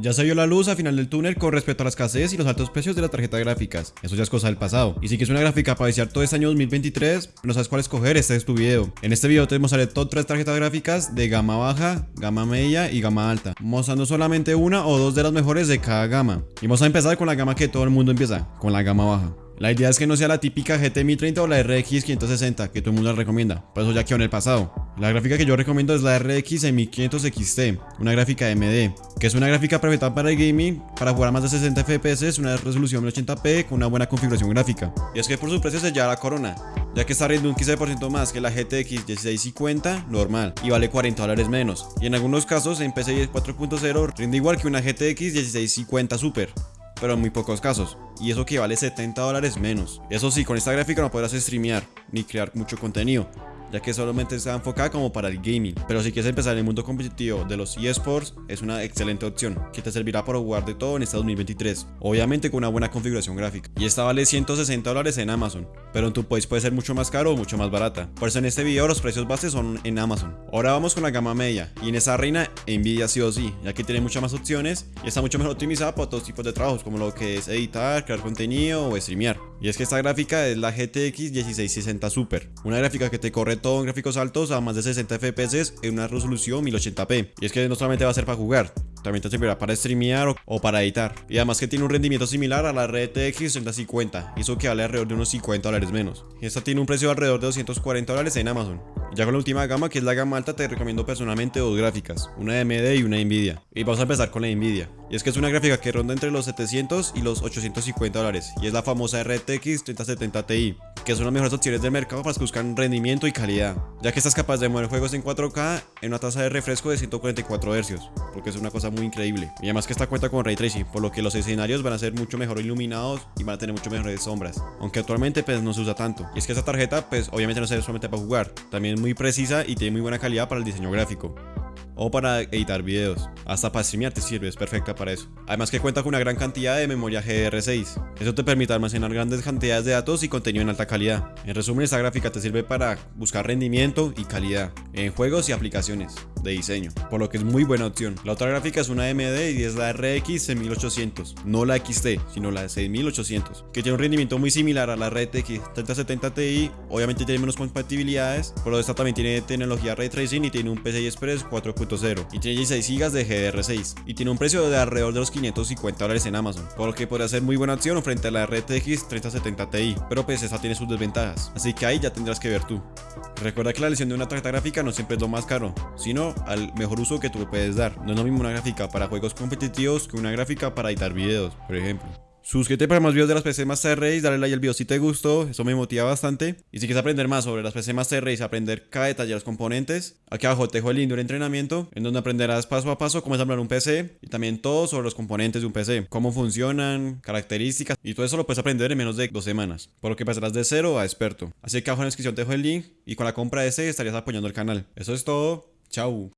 Ya se vio la luz al final del túnel con respecto a la escasez y los altos precios de las tarjetas gráficas. Eso ya es cosa del pasado. Y si quieres una gráfica para iniciar todo este año 2023, no sabes cuál escoger, este es tu video. En este video te mostraré top 3 tarjetas gráficas de gama baja, gama media y gama alta, mostrando solamente una o dos de las mejores de cada gama. Y vamos a empezar con la gama que todo el mundo empieza, con la gama baja. La idea es que no sea la típica GT 1030 o la RX 560 que todo el mundo recomienda, por eso ya quedó en el pasado. La gráfica que yo recomiendo es la RX 1500 XT, una gráfica AMD, que es una gráfica perfecta para el gaming, para jugar a más de 60 FPS, una resolución 1080p con una buena configuración gráfica. Y es que por su precio se lleva la corona, ya que está rindiendo un 15% más que la GTX 1650 normal y vale 40 dólares menos. Y en algunos casos en PCI 4.0 rinde igual que una GTX 1650 Super pero en muy pocos casos, y eso que vale 70 dólares menos. Eso sí, con esta gráfica no podrás streamear, ni crear mucho contenido, ya que solamente está enfocada como para el gaming. Pero si quieres empezar en el mundo competitivo de los eSports, es una excelente opción, que te servirá para jugar de todo en este 2023, obviamente con una buena configuración gráfica. Y esta vale 160 dólares en Amazon, pero en tu país puede ser mucho más caro o mucho más barata. Por eso en este video los precios bases son en Amazon. Ahora vamos con la gama media, y en esa reina Nvidia sí o sí, ya que tiene muchas más opciones y está mucho mejor optimizada para todos tipos de trabajos, como lo que es editar, crear contenido o streamear. Y es que esta gráfica es la GTX 1660 Super, una gráfica que te corre en gráficos altos a más de 60 FPS en una resolución 1080p. Y es que no solamente va a ser para jugar, también te servirá para streamear o, para editar. Y además que tiene un rendimiento similar a la RTX 3050, y eso que vale alrededor de unos 50 dólares menos. Esta tiene un precio de alrededor de 240 dólares en Amazon. Ya con la última gama, que es la gama alta, te recomiendo personalmente dos gráficas, una AMD y una Nvidia. Y vamos a empezar con la Nvidia. Y es que es una gráfica que ronda entre los 700 y los 850 dólares, y es la famosa RTX 3070 Ti, que son las mejores opciones del mercado para los que buscan rendimiento y calidad, ya que estás capaz de mover juegos en 4K en una tasa de refresco de 144 Hz, porque es una cosa muy increíble. Y además que esta cuenta con Ray Tracing, por lo que los escenarios van a ser mucho mejor iluminados y van a tener mucho mejores sombras, aunque actualmente pues no se usa tanto. Y es que esta tarjeta pues obviamente no sirve solamente para jugar, también es muy precisa y tiene muy buena calidad para el diseño gráfico o para editar videos. Hasta para streamear te sirve, es perfecta para eso. Además que cuenta con una gran cantidad de memoria GDR6. Eso te permite almacenar grandes cantidades de datos y contenido en alta calidad. En resumen, esta gráfica te sirve para buscar rendimiento y calidad en juegos y aplicaciones de diseño, por lo que es muy buena opción. La otra gráfica es una AMD y es la RX 6800, no la XT, sino la 6800, que tiene un rendimiento muy similar a la RTX 3070 Ti, obviamente tiene menos compatibilidades, pero esta también tiene tecnología Ray Tracing y tiene un PCI Express 4 y tiene 16 GB de GDR6 y tiene un precio de alrededor de los 550 dólares en Amazon, por lo que podría ser muy buena opción frente a la RTX 3070 Ti, pero pues esa tiene sus desventajas, así que ahí ya tendrás que ver tú. Recuerda que la elección de una tarjeta gráfica no siempre es lo más caro, sino al mejor uso que tú puedes dar. No es lo mismo una gráfica para juegos competitivos que una gráfica para editar videos, por ejemplo. Suscríbete para más videos de las PC Master Race, dale like al video si te gustó, eso me motiva bastante. Y si quieres aprender más sobre las PC Master Race, aprender cada detalle de los componentes, aquí abajo te dejo el link de un entrenamiento en donde aprenderás paso a paso cómo ensamblar un PC y también todo sobre los componentes de un PC, cómo funcionan, características y todo eso lo puedes aprender en menos de dos semanas, por lo que pasarás de cero a experto. Así que abajo en la descripción te dejo el link y con la compra de ese estarías apoyando el canal. Eso es todo, chao.